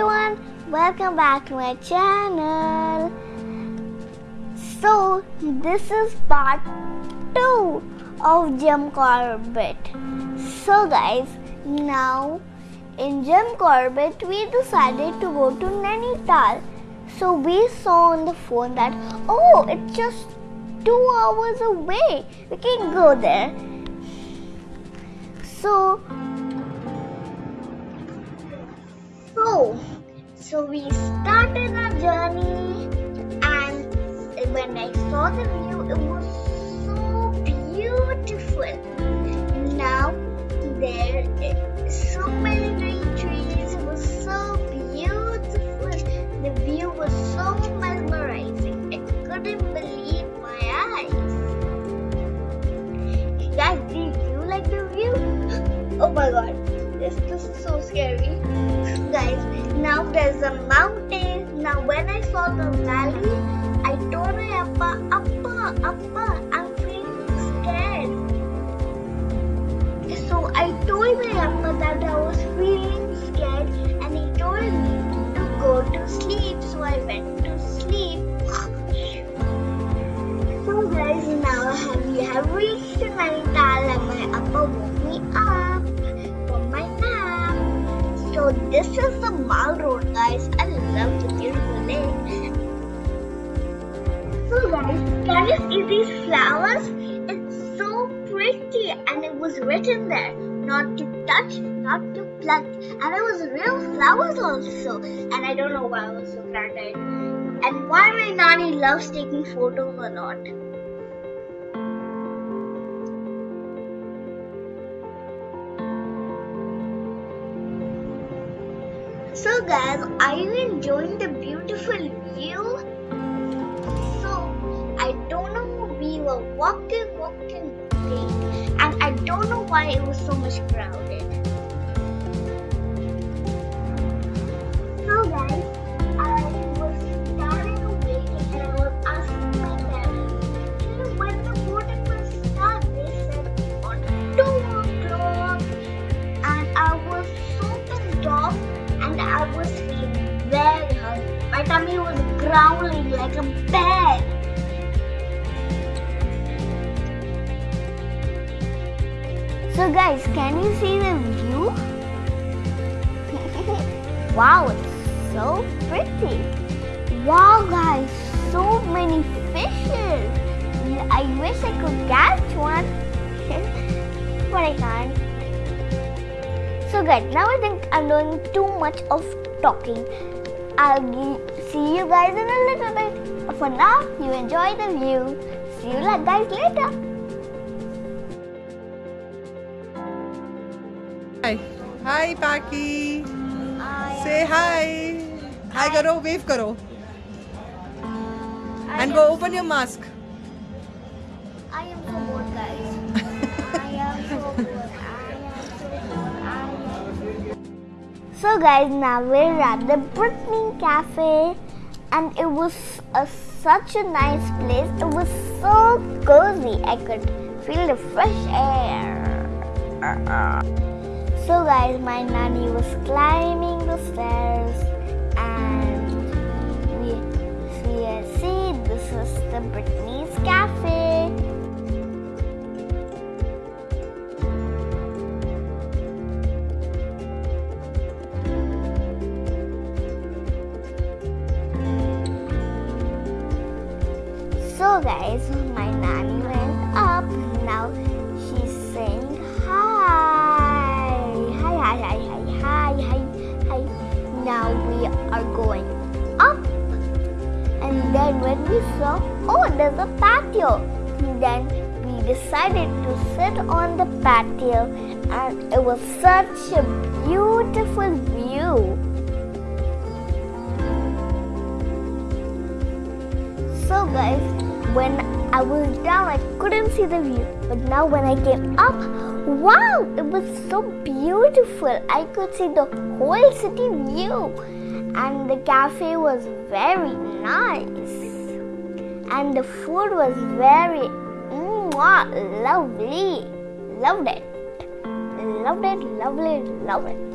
everyone, welcome back to my channel. So, this is part 2 of Jim Corbett. So, guys, now in Jim Corbett, we decided to go to Nainital. So, we saw on the phone that oh, it's just two hours away, we can go there. So, so we started our journey, and when I saw the view, it was so beautiful. Now there so many green trees. It was so beautiful. The view was so mesmerizing. I couldn't believe my eyes. Guys, did you like the view? Oh my god, this, is so scary there's a mountain. Now when i saw the valley i told my appa appa appa i'm feeling scared. So i told my appa that i was feeling scared and he told me to go to sleep. So i went to sleep. So guys now we have reached Nainital and my appa woke me up so this is the mall road guys. I love the beautiful lake. So guys, can you see these flowers? It's so pretty and it was written there not to touch, not to pluck. And it was real flowers also. And I don't know why I was so excited. And why my nanny loves taking photos a lot. So guys, are you enjoying the beautiful view? So, I don't know, we were walking, walking, walking, and I don't know why it was so much crowded. Growling like a bear. So guys, can you see the view? wow, it's so pretty. Wow guys, so many fishes. I wish I could catch one, but I can't. So guys, now I think I'm doing too much of talking. I'll see you guys in a little bit. But for now, you enjoy the view. See you guys later. Hi. Hi, Paki. Say hi. Hi, karo, wave karo. And go open your mask. So, guys, now we're at the Brittany Cafe, and it was a, such a nice place. It was so cozy. I could feel the fresh air. So, guys, my nanny was climbing the stairs, and we we see this is the Brittany's Cafe. My nanny went up. Now she's saying hi. Hi, hi, hi, hi, hi, hi, hi. Now we are going up. And then when we saw, oh, there's a patio. Then we decided to sit on the patio and it was such a beautiful view. So guys, when I was down, I couldn't see the view. But now when I came up, wow, it was so beautiful. I could see the whole city view. And the cafe was very nice. And the food was very mwah, lovely. Loved it. Loved it, lovely, loved it.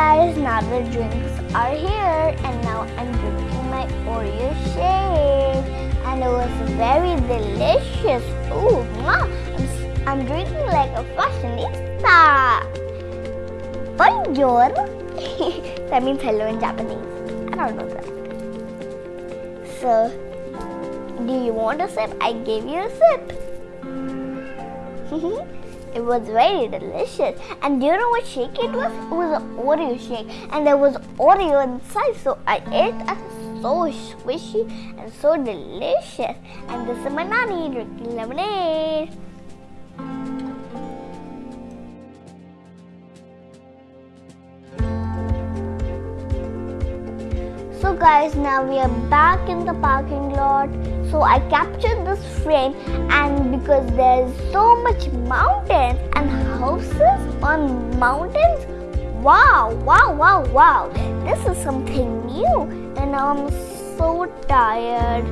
Guys, now the drinks are here and now I'm drinking my Oreo shake and it was very delicious. Ooh, mwah. I'm, I'm drinking like a fashionista. Bonjour. that means hello in Japanese. I don't know that. So, do you want a sip? I gave you a sip. it was very delicious. And do you know what shake it was? It was an Oreo shake. And there was Oreo inside. So I ate it. So squishy and so delicious. And this is my nanny drinking lemonade. Guys, now we are back in the parking lot. So I captured this frame and because there's so much mountains and houses on mountains, wow, wow, wow, wow. This is something new and now I'm so tired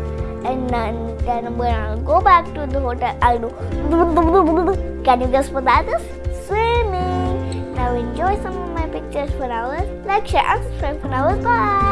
and then, then I'm gonna go back to the hotel. I'll do Can you guess what that is? Swimming. Now enjoy some of my pictures for hours. Like, share, and subscribe for hours. Bye.